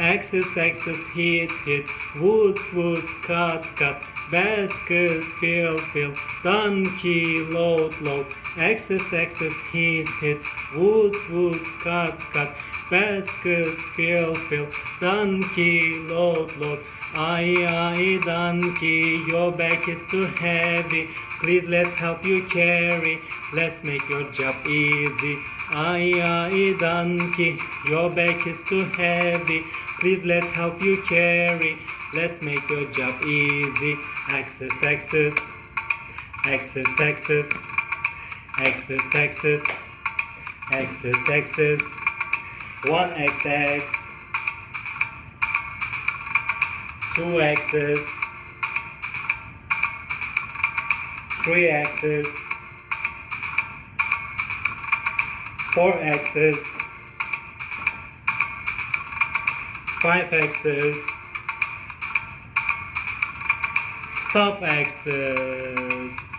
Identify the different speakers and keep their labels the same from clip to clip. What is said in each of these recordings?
Speaker 1: Axis, axis, hit, hit. Woods, woods, cut, cut. Baskets, fill, fill. Donkey, load, load. Axis, axis, hit, hit. Woods, woods, cut, cut. Baskets, fill, fill. Donkey, load, load. Aye, aye, donkey, your back is too heavy. Please let's help you carry. Let's make your job easy. Aye, aye, donkey, your back is too heavy. Please let's help you carry. Let's make your job easy. Axis, axis, axis, axis, axis, axis, axis, axis. One XX, two X's, three X's, four X's, five X's, stop X's.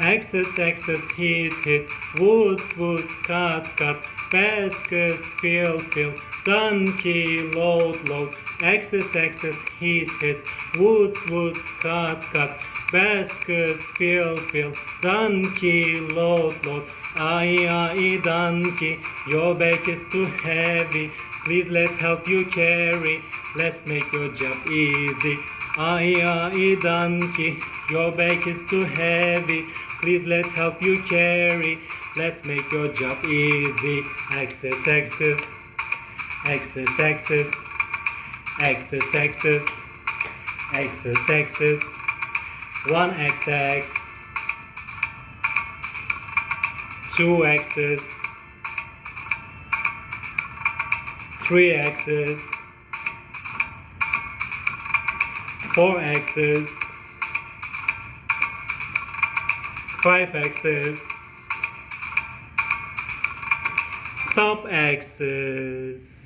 Speaker 1: Axis, axis, hit, hit. Woods, woods, cut, cut. Baskets, fill, fill. Donkey, load, load. Axis, axis, hit, hit. Woods, woods, cut, cut. Baskets, fill, fill. Donkey, load, load. Aye, aye, donkey, your back is too heavy. Please let's help you carry. Let's make your job easy. Ay ay donkey, your back is too heavy. Please let's help you carry. Let's make your job easy. Access, access, access, access, access, access, access, access. One access, two access, three access. 4 axes, 5 axes, stop axes.